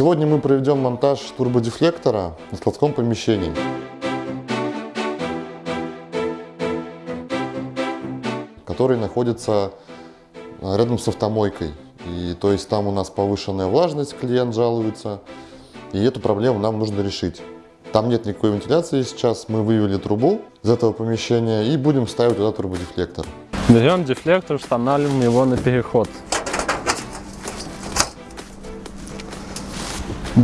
Сегодня мы проведем монтаж турбодефлектора на складском помещении. который находится э, рядом с автомойкой. И то есть там у нас повышенная влажность, клиент жалуется, и эту проблему нам нужно решить. Там нет никакой вентиляции сейчас, мы вывели трубу из этого помещения и будем ставить туда турбодефлектор. Берем дефлектор, устанавливаем его на переход.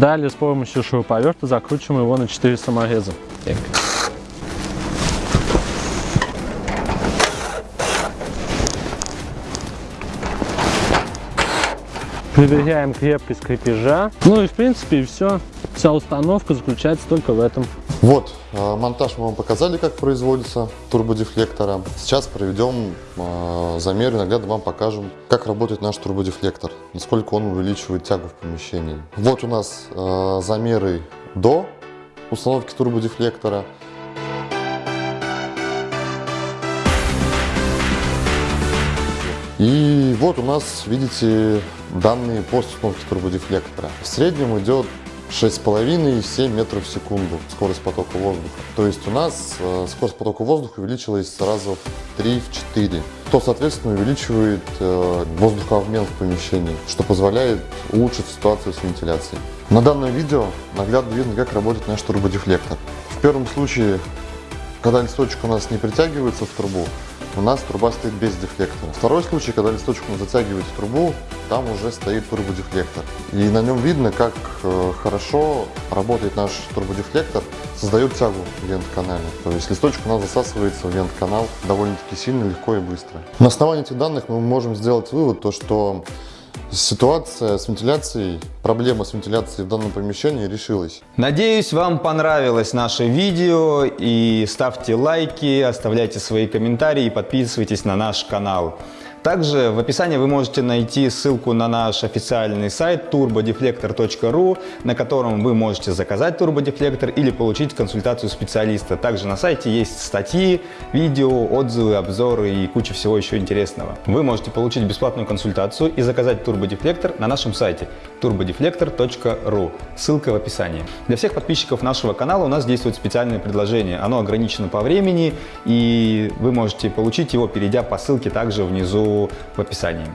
Далее с помощью шуруповерта закручиваем его на 4 самореза. Так. Проверяем крепкость крепежа. Ну и в принципе все. Вся установка заключается только в этом. Вот, э, монтаж мы вам показали, как производится турбодефлектора. Сейчас проведем э, замер и наглядно вам покажем, как работает наш турбодефлектор, насколько он увеличивает тягу в помещении. Вот у нас э, замеры до установки турбодефлектора. И вот у нас, видите, данные после установки турбодефлектора. В среднем идет 6,5-7 метров в секунду скорость потока воздуха. То есть у нас э, скорость потока воздуха увеличилась сразу в 3-4, что, соответственно, увеличивает э, воздухообмен в помещении, что позволяет улучшить ситуацию с вентиляцией. На данном видео наглядно видно, как работает наш турбодефлектор. В первом случае, когда листочек у нас не притягивается в трубу, у нас труба стоит без дефлектора. Второй случай, когда листочек у затягивает в трубу, там уже стоит турбодефлектор. И на нем видно, как э, хорошо работает наш турбодефлектор, создает тягу в вент-канале. То есть листочек у нас засасывается в вент-канал довольно-таки сильно, легко и быстро. На основании этих данных мы можем сделать вывод, то, что Ситуация с вентиляцией, проблема с вентиляцией в данном помещении решилась. Надеюсь, вам понравилось наше видео и ставьте лайки, оставляйте свои комментарии и подписывайтесь на наш канал. Также в описании вы можете найти ссылку на наш официальный сайт turbodeflector.ru, на котором вы можете заказать турбодефлектор или получить консультацию специалиста. Также на сайте есть статьи, видео, отзывы, обзоры и куча всего еще интересного. Вы можете получить бесплатную консультацию и заказать турбодефлектор на нашем сайте turbodeflector.ru. Ссылка в описании. Для всех подписчиков нашего канала у нас действует специальное предложение. Оно ограничено по времени и вы можете получить его, перейдя по ссылке также внизу в описании.